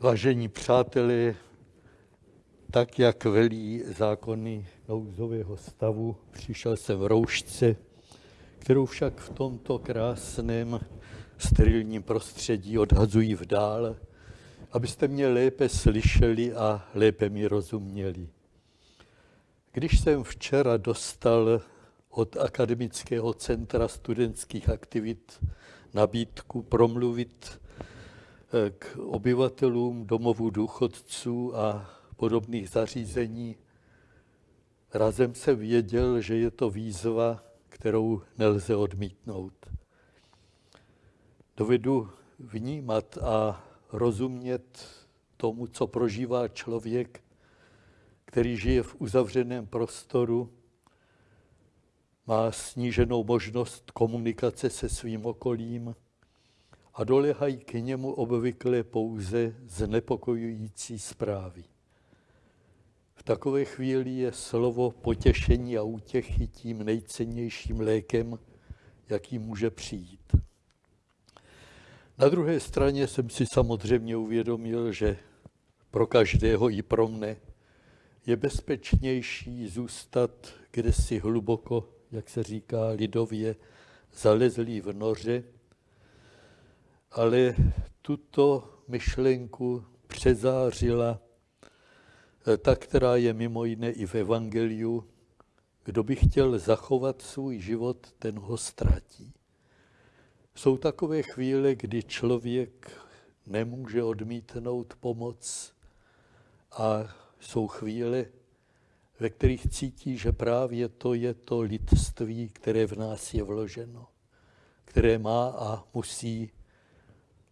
Vážení přátelé, tak jak velí zákony nouzového stavu, přišel jsem v roušce, kterou však v tomto krásném sterilním prostředí odhazují v dál, abyste mě lépe slyšeli a lépe mi rozuměli. Když jsem včera dostal od Akademického centra studentských aktivit nabídku promluvit k obyvatelům domovů důchodců a podobných zařízení, razem se věděl, že je to výzva, kterou nelze odmítnout. Dovedu vnímat a rozumět tomu, co prožívá člověk, který žije v uzavřeném prostoru, má sníženou možnost komunikace se svým okolím a dolehají k němu obvykle pouze znepokojující zprávy. V takové chvíli je slovo potěšení a útěchy tím nejcennějším lékem, jaký může přijít. Na druhé straně jsem si samozřejmě uvědomil, že pro každého i pro mne je bezpečnější zůstat kde si hluboko, jak se říká lidově, zalezlý v noře, ale tuto myšlenku přezářila eh, ta, která je mimo jiné i v Evangeliu, kdo by chtěl zachovat svůj život, ten ho ztratí. Jsou takové chvíle, kdy člověk nemůže odmítnout pomoc a jsou chvíle, ve kterých cítí, že právě to je to lidství, které v nás je vloženo, které má a musí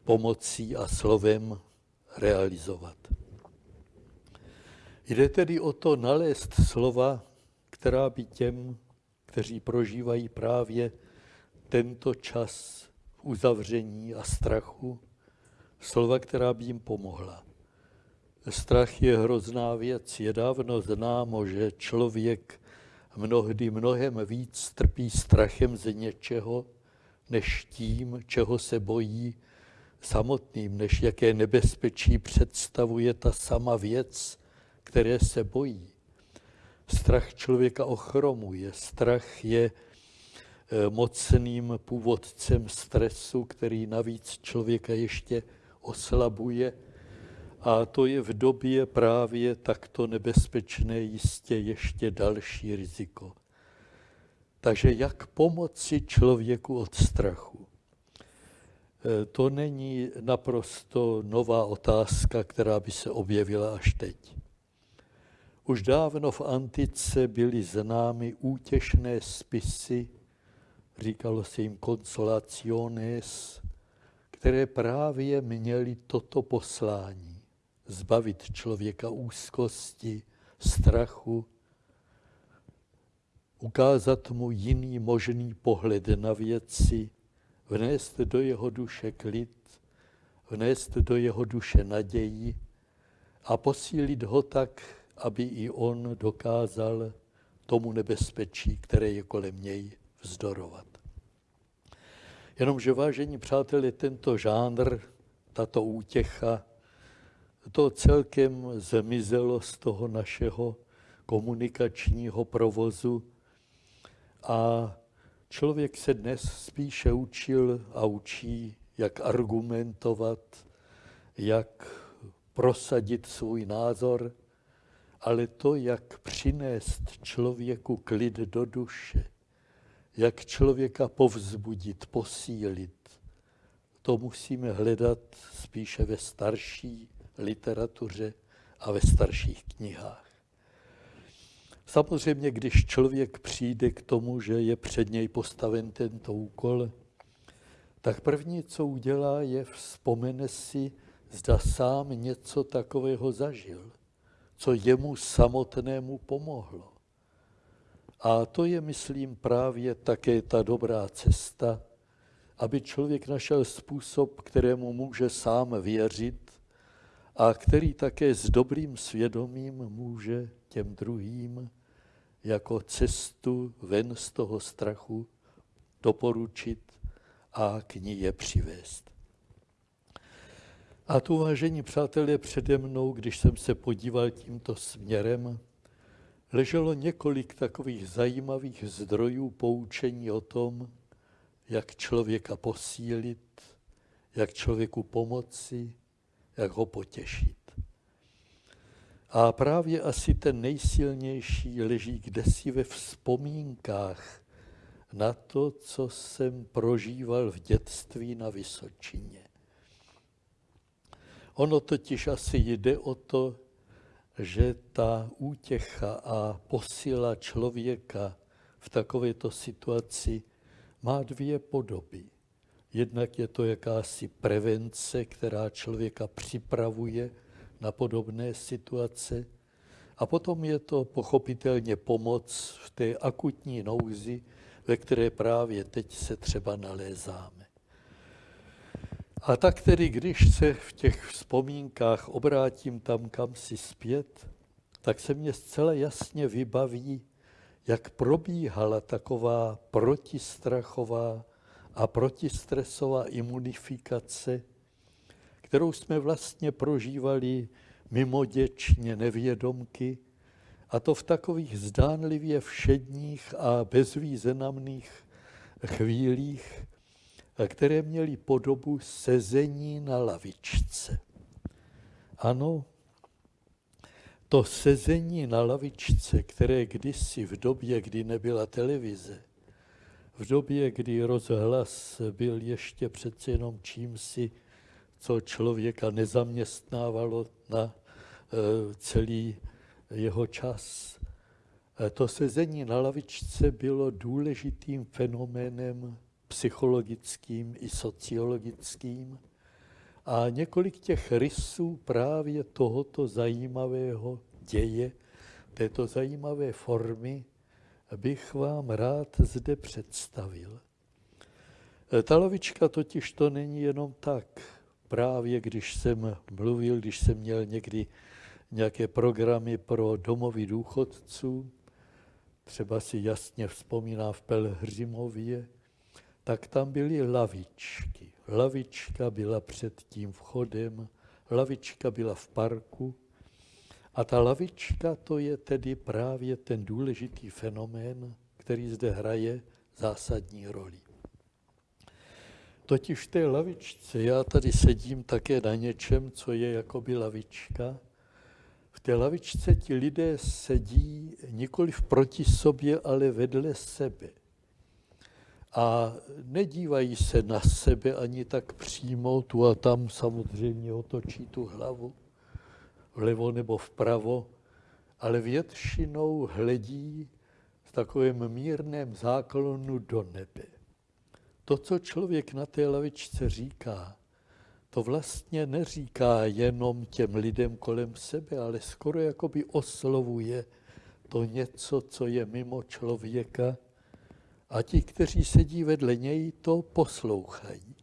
pomocí a slovem realizovat. Jde tedy o to nalézt slova, která by těm, kteří prožívají právě tento čas uzavření a strachu, slova, která by jim pomohla. Strach je hrozná věc. Je dávno známo, že člověk mnohdy mnohem víc trpí strachem ze něčeho, než tím, čeho se bojí samotným, než jaké nebezpečí představuje ta sama věc, které se bojí. Strach člověka ochromuje, strach je eh, mocným původcem stresu, který navíc člověka ještě oslabuje a to je v době právě takto nebezpečné jistě ještě další riziko. Takže jak pomoci člověku od strachu? E, to není naprosto nová otázka, která by se objevila až teď. Už dávno v antice byly známy útěšné spisy, říkalo se jim consolaciones, které právě měly toto poslání zbavit člověka úzkosti, strachu, ukázat mu jiný možný pohled na věci, vnést do jeho duše klid, vnést do jeho duše naději a posílit ho tak, aby i on dokázal tomu nebezpečí, které je kolem něj, vzdorovat. Jenomže, vážení přátelé, tento žánr, tato útěcha to celkem zmizelo z toho našeho komunikačního provozu a člověk se dnes spíše učil a učí, jak argumentovat, jak prosadit svůj názor, ale to, jak přinést člověku klid do duše, jak člověka povzbudit, posílit, to musíme hledat spíše ve starší literatuře a ve starších knihách. Samozřejmě, když člověk přijde k tomu, že je před něj postaven tento úkol, tak první, co udělá, je vzpomene si, zda sám něco takového zažil, co jemu samotnému pomohlo. A to je, myslím, právě také ta dobrá cesta, aby člověk našel způsob, kterému může sám věřit a který také s dobrým svědomím může těm druhým jako cestu ven z toho strachu doporučit a k ní je přivést. A tu, vážení přátelé, přede mnou, když jsem se podíval tímto směrem, leželo několik takových zajímavých zdrojů poučení o tom, jak člověka posílit, jak člověku pomoci, jak ho potěšit. A právě asi ten nejsilnější leží kdesi ve vzpomínkách na to, co jsem prožíval v dětství na Vysočině. Ono totiž asi jde o to, že ta útěcha a posila člověka v takovéto situaci má dvě podoby. Jednak je to jakási prevence, která člověka připravuje na podobné situace. A potom je to pochopitelně pomoc v té akutní nouzi, ve které právě teď se třeba nalézáme. A tak tedy, když se v těch vzpomínkách obrátím tam kam si zpět, tak se mě zcela jasně vybaví, jak probíhala taková protistrachová a protistresová imunifikace, kterou jsme vlastně prožívali mimoděčně nevědomky, a to v takových zdánlivě všedních a bezvýznamných chvílích, které měly podobu sezení na lavičce. Ano, to sezení na lavičce, které kdysi v době, kdy nebyla televize, v době, kdy rozhlas byl ještě přece jenom čímsi, co člověka nezaměstnávalo na e, celý jeho čas. E, to sezení na lavičce bylo důležitým fenoménem psychologickým i sociologickým. A několik těch rysů právě tohoto zajímavého děje, této zajímavé formy, bych vám rád zde představil. E, ta lavička totiž to není jenom tak. Právě když jsem mluvil, když jsem měl někdy nějaké programy pro domovy důchodců, třeba si jasně vzpomíná v Pelhřimově, tak tam byly lavičky. Lavička byla před tím vchodem, lavička byla v parku a ta lavička to je tedy právě ten důležitý fenomén, který zde hraje zásadní roli. Totiž v té lavičce, já tady sedím také na něčem, co je jakoby lavička, v té lavičce ti lidé sedí nikoli proti sobě, ale vedle sebe a nedívají se na sebe ani tak přímo, tu a tam samozřejmě otočí tu hlavu, vlevo nebo vpravo, ale většinou hledí v takovém mírném záklonu do nebe. To, co člověk na té lavičce říká, to vlastně neříká jenom těm lidem kolem sebe, ale skoro jakoby oslovuje to něco, co je mimo člověka a ti, kteří sedí vedle něj, to poslouchají.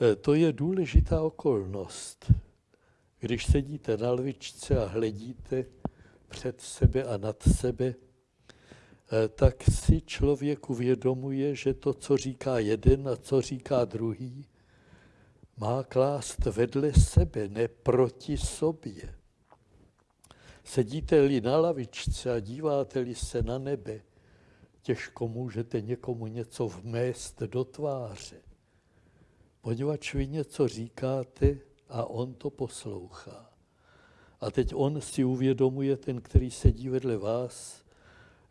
E, to je důležitá okolnost. Když sedíte na lvičce a hledíte před sebe a nad sebe, tak si člověk uvědomuje, že to, co říká jeden a co říká druhý, má klást vedle sebe, ne proti sobě. Sedíte-li na lavičce a díváte-li se na nebe, těžko můžete někomu něco vmést do tváře, poněvadž vy něco říkáte a on to poslouchá. A teď on si uvědomuje, ten, který sedí vedle vás,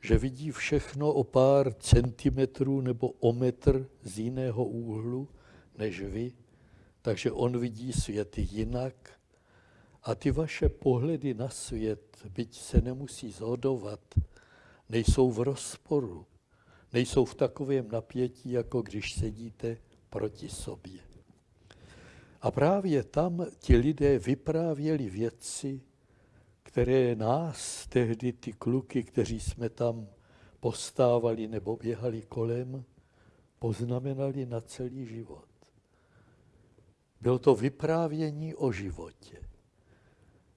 že vidí všechno o pár centimetrů nebo o metr z jiného úhlu než vy, takže on vidí svět jinak a ty vaše pohledy na svět, byť se nemusí zhodovat, nejsou v rozporu, nejsou v takovém napětí, jako když sedíte proti sobě. A právě tam ti lidé vyprávěli věci, které nás, tehdy ty kluky, kteří jsme tam postávali nebo běhali kolem, poznamenali na celý život. Bylo to vyprávění o životě.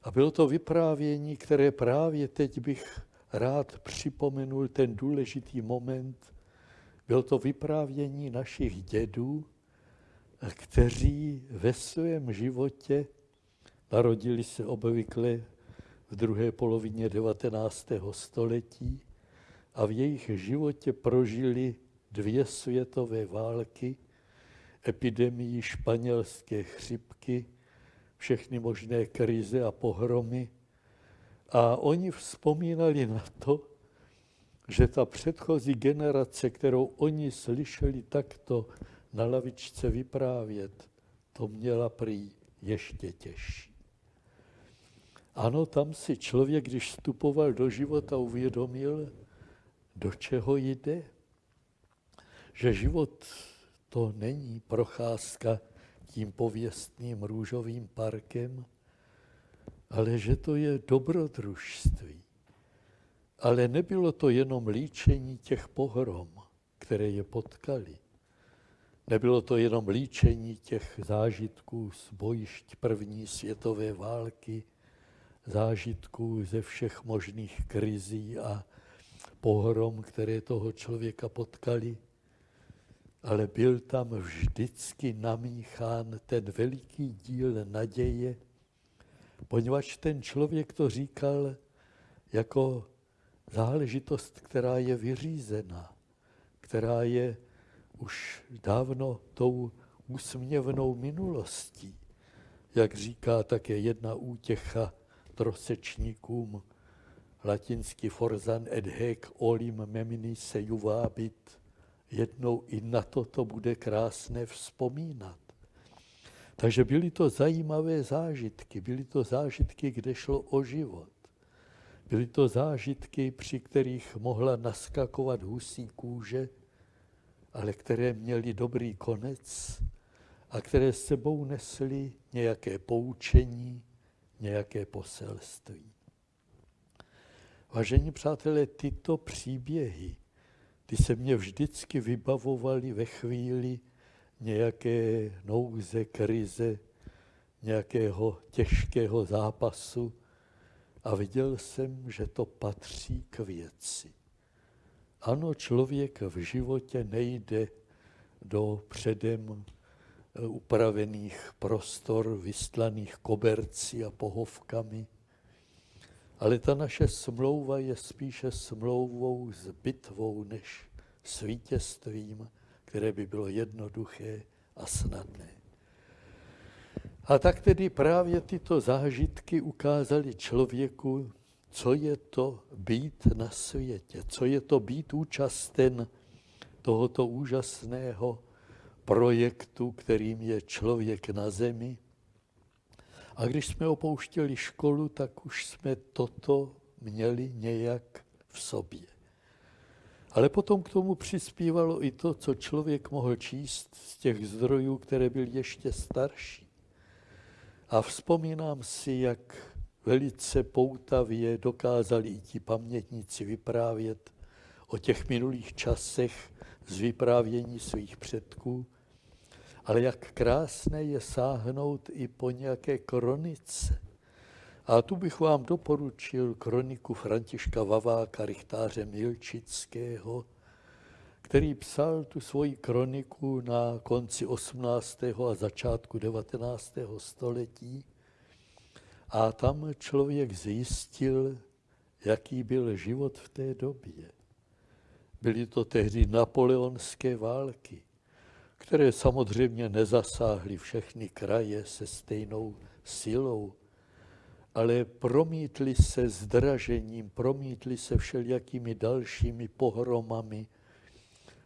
A bylo to vyprávění, které právě teď bych rád připomenul ten důležitý moment. Byl to vyprávění našich dědů, kteří ve svém životě narodili se obvykle v druhé polovině 19. století a v jejich životě prožili dvě světové války, epidemii španělské chřipky, všechny možné krize a pohromy. A oni vzpomínali na to, že ta předchozí generace, kterou oni slyšeli takto na lavičce vyprávět, to měla prý ještě těžší. Ano, tam si člověk, když vstupoval do života, uvědomil, do čeho jde. Že život to není procházka tím pověstným růžovým parkem, ale že to je dobrodružství. Ale nebylo to jenom líčení těch pohrom, které je potkali. Nebylo to jenom líčení těch zážitků z bojišť první světové války, zážitků ze všech možných krizí a pohrom, které toho člověka potkali, ale byl tam vždycky namíchán ten veliký díl naděje, poněvadž ten člověk to říkal jako záležitost, která je vyřízená, která je už dávno tou úsměvnou minulostí. Jak říká také jedna útěcha trosečníkům, latinsky forzan et hec olim memini se juvábit, jednou i na to to bude krásné vzpomínat. Takže byly to zajímavé zážitky, byly to zážitky, kde šlo o život. Byly to zážitky, při kterých mohla naskakovat husí kůže, ale které měly dobrý konec a které s sebou nesly nějaké poučení, nějaké poselství. Vážení přátelé, tyto příběhy, ty se mě vždycky vybavovaly ve chvíli nějaké nouze, krize, nějakého těžkého zápasu a viděl jsem, že to patří k věci. Ano, člověk v životě nejde do předem upravených prostor, vystlaných kobercí a pohovkami, ale ta naše smlouva je spíše smlouvou s bitvou než s vítězstvím, které by bylo jednoduché a snadné. A tak tedy právě tyto zážitky ukázaly člověku, co je to být na světě, co je to být účasten tohoto úžasného projektu, kterým je člověk na zemi, a když jsme opouštěli školu, tak už jsme toto měli nějak v sobě. Ale potom k tomu přispívalo i to, co člověk mohl číst z těch zdrojů, které byly ještě starší. A vzpomínám si, jak velice poutavě dokázali i ti pamětníci vyprávět o těch minulých časech z vyprávění svých předků, ale jak krásné je sáhnout i po nějaké kronice. A tu bych vám doporučil kroniku Františka Vaváka, rychtáře Milčického, který psal tu svoji kroniku na konci 18. a začátku 19. století. A tam člověk zjistil, jaký byl život v té době. Byly to tehdy napoleonské války které samozřejmě nezasáhly všechny kraje se stejnou silou, ale promítly se zdražením, promítly se všelijakými dalšími pohromami,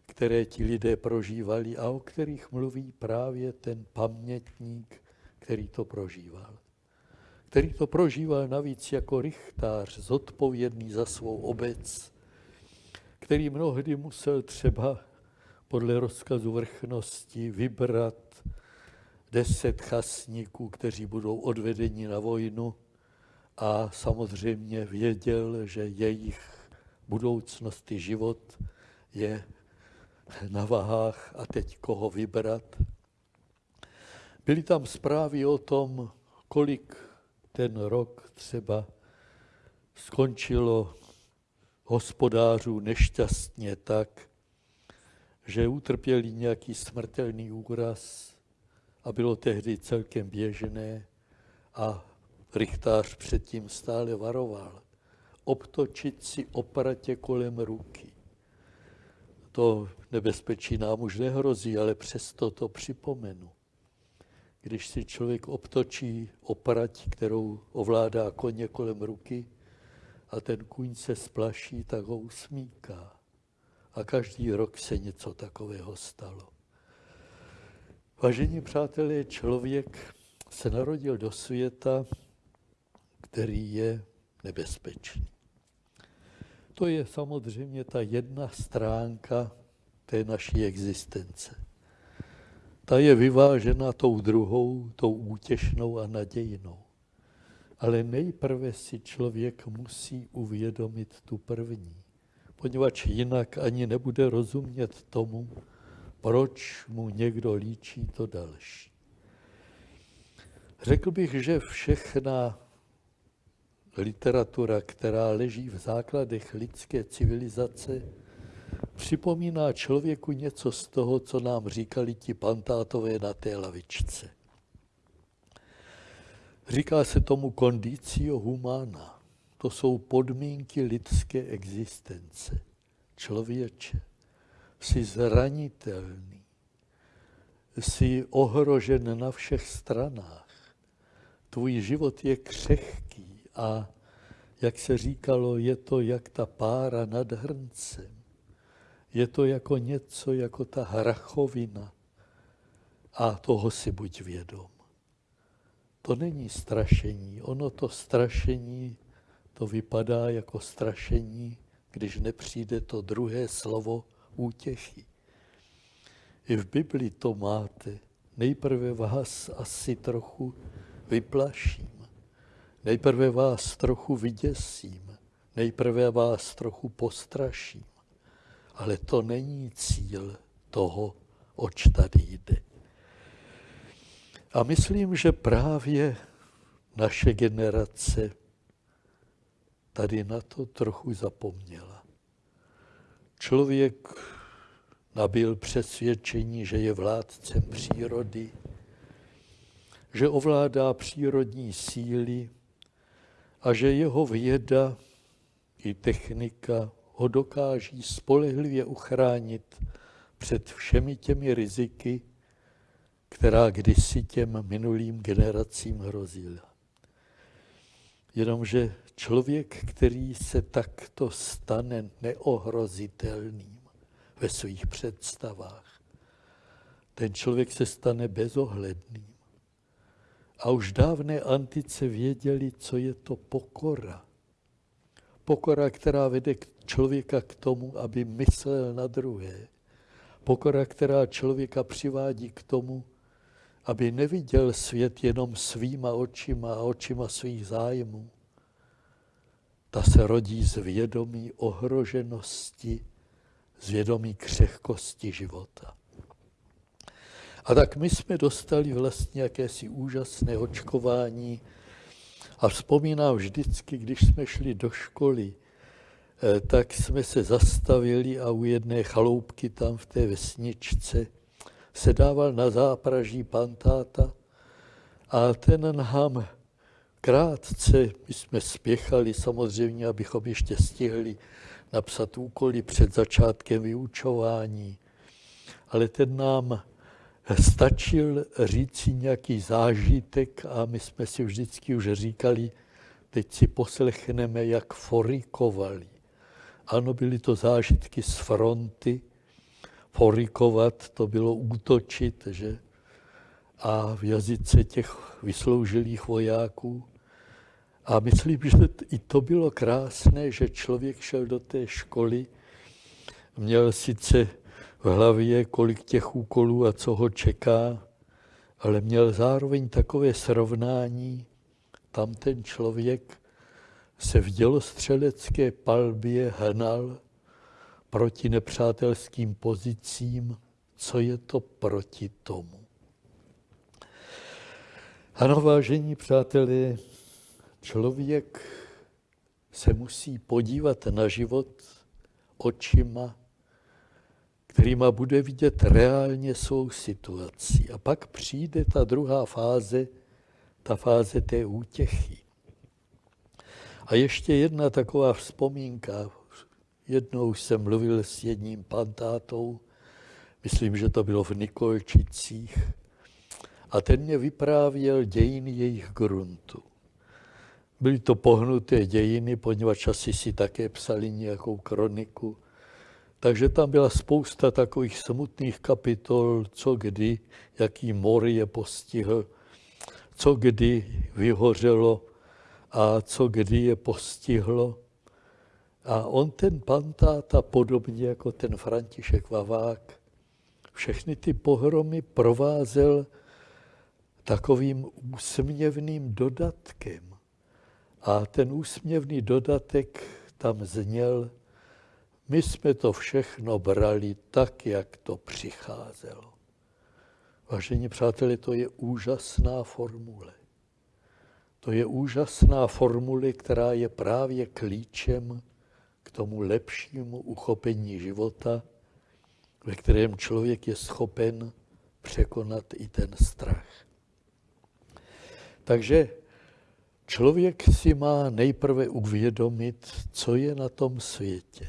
které ti lidé prožívali a o kterých mluví právě ten pamětník, který to prožíval. Který to prožíval navíc jako rychtář, zodpovědný za svou obec, který mnohdy musel třeba podle rozkazu vrchnosti vybrat deset chasníků, kteří budou odvedeni na vojnu a samozřejmě věděl, že jejich budoucnost i život je na vahách a teď koho vybrat. Byly tam zprávy o tom, kolik ten rok třeba skončilo hospodářů nešťastně tak, že utrpěli nějaký smrtelný úraz a bylo tehdy celkem běžné a rychtář předtím stále varoval, obtočit si opratě kolem ruky. To nebezpečí nám už nehrozí, ale přesto to připomenu. Když si člověk obtočí oprať, kterou ovládá koně kolem ruky, a ten kůň se splaší, tak ho usmíká. A každý rok se něco takového stalo. Vážení přátelé, člověk se narodil do světa, který je nebezpečný. To je samozřejmě ta jedna stránka té naší existence. Ta je vyvážena tou druhou, tou útěšnou a nadějnou. Ale nejprve si člověk musí uvědomit tu první, poněvadž jinak ani nebude rozumět tomu, proč mu někdo líčí to další. Řekl bych, že všechna literatura, která leží v základech lidské civilizace, připomíná člověku něco z toho, co nám říkali ti pantátové na té lavičce. Říká se tomu condicio humana. To jsou podmínky lidské existence. Člověče, jsi zranitelný, jsi ohrožen na všech stranách. Tvůj život je křehký a, jak se říkalo, je to jak ta pára nad hrncem. Je to jako něco, jako ta hrachovina. A toho si buď vědom. To není strašení. Ono to strašení, to vypadá jako strašení, když nepřijde to druhé slovo útěchy. I v Bibli to máte. Nejprve vás asi trochu vyplaším. Nejprve vás trochu vyděsím. Nejprve vás trochu postraším. Ale to není cíl toho, oč tady jde. A myslím, že právě naše generace tady na to trochu zapomněla. Člověk nabil přesvědčení, že je vládcem přírody, že ovládá přírodní síly a že jeho věda i technika ho dokáží spolehlivě uchránit před všemi těmi riziky, která kdysi těm minulým generacím hrozila. Jenomže člověk, který se takto stane neohrozitelným ve svých představách, ten člověk se stane bezohledným. A už dávné antice věděli, co je to pokora. Pokora, která vede člověka k tomu, aby myslel na druhé. Pokora, která člověka přivádí k tomu, aby neviděl svět jenom svýma očima a očima svých zájmů. Ta se rodí z vědomí ohroženosti, z vědomí křehkosti života. A tak my jsme dostali vlastně jakési úžasné očkování a vzpomínám vždycky, když jsme šli do školy, eh, tak jsme se zastavili a u jedné chaloupky tam v té vesničce se dával na zápraží pantáta a ten nám krátce, my jsme spěchali samozřejmě, abychom ještě stihli napsat úkoly před začátkem vyučování, ale ten nám stačil říci nějaký zážitek a my jsme si vždycky už říkali, teď si poslechneme, jak forikovali. Ano, byly to zážitky z fronty, forikovat, to bylo útočit, že? A v jazyce těch vysloužilých vojáků. A myslím, že i to bylo krásné, že člověk šel do té školy, měl sice v hlavě, kolik těch úkolů a co ho čeká, ale měl zároveň takové srovnání, tam ten člověk se v dělostřelecké palbě hnal proti nepřátelským pozicím, co je to proti tomu. Ano, vážení přátelé, člověk se musí podívat na život očima, kterýma bude vidět reálně svou situaci. A pak přijde ta druhá fáze, ta fáze té útěchy. A ještě jedna taková vzpomínka. Jednou jsem mluvil s jedním pantátou, myslím, že to bylo v Nikolčicích, a ten mě vyprávěl dějiny jejich gruntu. Byly to pohnuté dějiny, poněvadž asi si také psali nějakou kroniku. Takže tam byla spousta takových smutných kapitol, co kdy, jaký mor je postihl, co kdy vyhořelo a co kdy je postihlo. A on ten pantáta, podobně jako ten František Vavák, všechny ty pohromy provázel takovým úsměvným dodatkem. A ten úsměvný dodatek tam zněl, my jsme to všechno brali tak, jak to přicházelo. Vážení přátelé, to je úžasná formule. To je úžasná formule, která je právě klíčem k tomu lepšímu uchopení života, ve kterém člověk je schopen překonat i ten strach. Takže člověk si má nejprve uvědomit, co je na tom světě.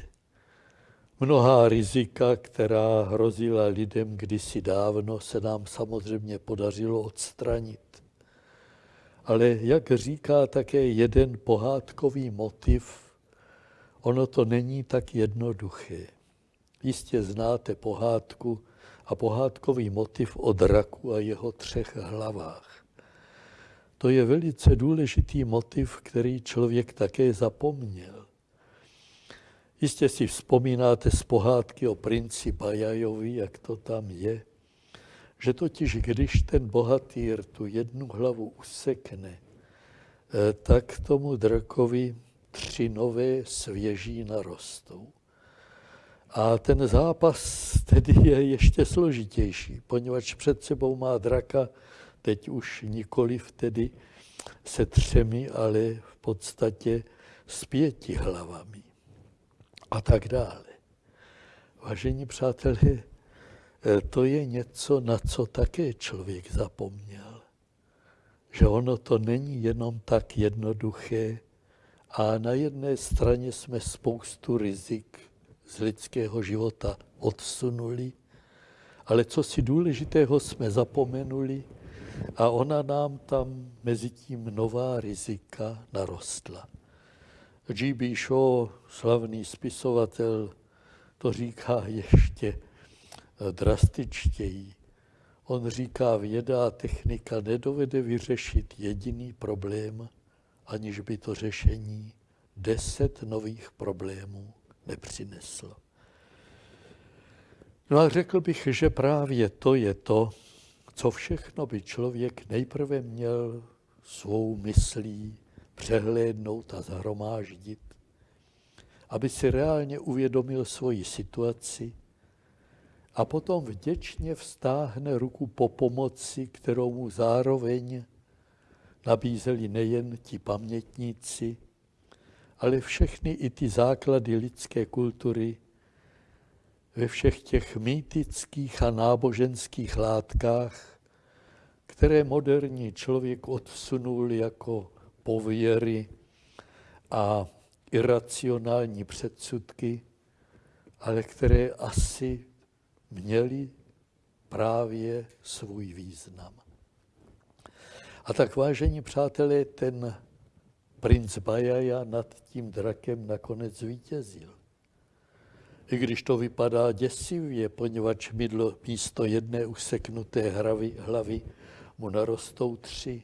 Mnohá rizika, která hrozila lidem kdysi dávno, se nám samozřejmě podařilo odstranit. Ale jak říká také jeden pohádkový motiv, ono to není tak jednoduché. Jistě znáte pohádku a pohádkový motiv o draku a jeho třech hlavách. To je velice důležitý motiv, který člověk také zapomněl. Jistě si vzpomínáte z pohádky o princi Bajajovi, jak to tam je, že totiž když ten bohatýr tu jednu hlavu usekne, eh, tak tomu drakovi tři nové svěží narostou. A ten zápas tedy je ještě složitější, poněvadž před sebou má draka teď už nikoli tedy se třemi, ale v podstatě s pěti hlavami a tak dále. Vážení přátelé, eh, to je něco, na co také člověk zapomněl. Že ono to není jenom tak jednoduché a na jedné straně jsme spoustu rizik z lidského života odsunuli, ale co si důležitého jsme zapomenuli a ona nám tam mezi tím nová rizika narostla. G.B. Shaw, slavný spisovatel, to říká ještě eh, drastičtěji. On říká, věda a technika nedovede vyřešit jediný problém, aniž by to řešení deset nových problémů nepřineslo. No a řekl bych, že právě to je to, co všechno by člověk nejprve měl svou myslí přehlédnout a zhromáždit, aby si reálně uvědomil svoji situaci a potom vděčně vstáhne ruku po pomoci, kterou mu zároveň nabízeli nejen ti pamětníci, ale všechny i ty základy lidské kultury ve všech těch mýtických a náboženských látkách, které moderní člověk odsunul jako pověry a iracionální předsudky, ale které asi měly právě svůj význam. A tak, vážení přátelé, ten princ Bajaja nad tím drakem nakonec vítězil. I když to vypadá děsivě, poněvadž mydlo místo jedné useknuté hlavy, hlavy mu narostou tři.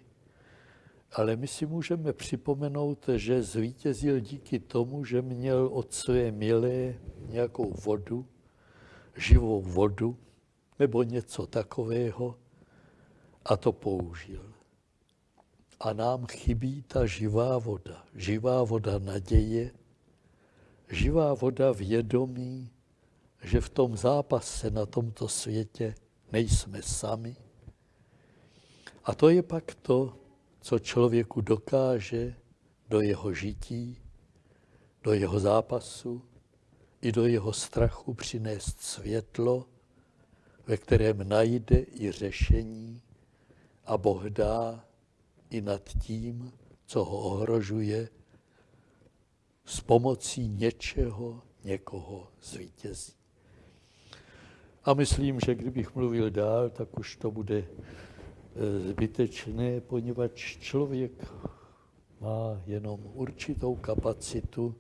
Ale my si můžeme připomenout, že zvítězil díky tomu, že měl od své milé nějakou vodu, živou vodu nebo něco takového a to použil. A nám chybí ta živá voda, živá voda naděje, živá voda vědomí, že v tom zápase na tomto světě nejsme sami. A to je pak to, co člověku dokáže do jeho žití, do jeho zápasu i do jeho strachu přinést světlo, ve kterém najde i řešení a Boh dá i nad tím, co ho ohrožuje, s pomocí něčeho někoho zvítězí. A myslím, že kdybych mluvil dál, tak už to bude eh, zbytečné, poněvadž člověk má jenom určitou kapacitu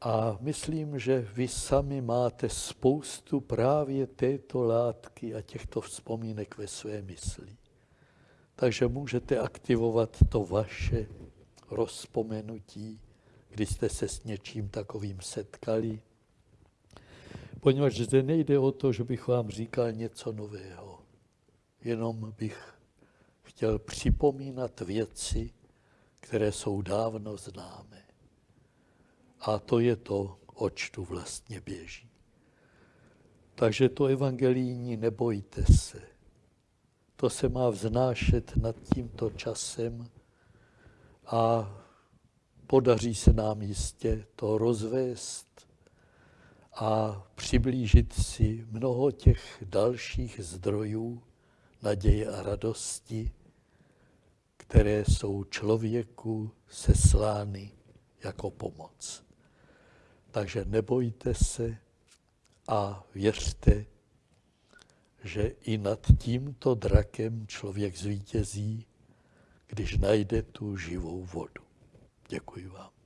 a myslím, že vy sami máte spoustu právě této látky a těchto vzpomínek ve své mysli. Takže můžete aktivovat to vaše rozpomenutí, kdy jste se s něčím takovým setkali. Poněvadž zde nejde o to, že bych vám říkal něco nového. Jenom bych chtěl připomínat věci, které jsou dávno známé. A to je to, oč tu vlastně běží. Takže to evangelijní nebojte se. To se má vznášet nad tímto časem a podaří se nám jistě to rozvést a přiblížit si mnoho těch dalších zdrojů naděje a radosti, které jsou člověku seslány jako pomoc. Takže nebojte se a věřte, že i nad tímto drakem člověk zvítězí, když najde tu živou vodu. Děkuji vám.